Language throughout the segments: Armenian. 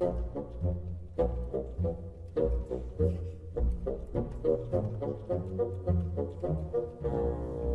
Thank you.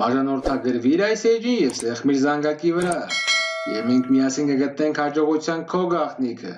Բաժանորդագրվիր այս էջին և սեղմիր զանգակի վրա, և մենք միասին կգտնենք հաջողության քո գաղտնիքը։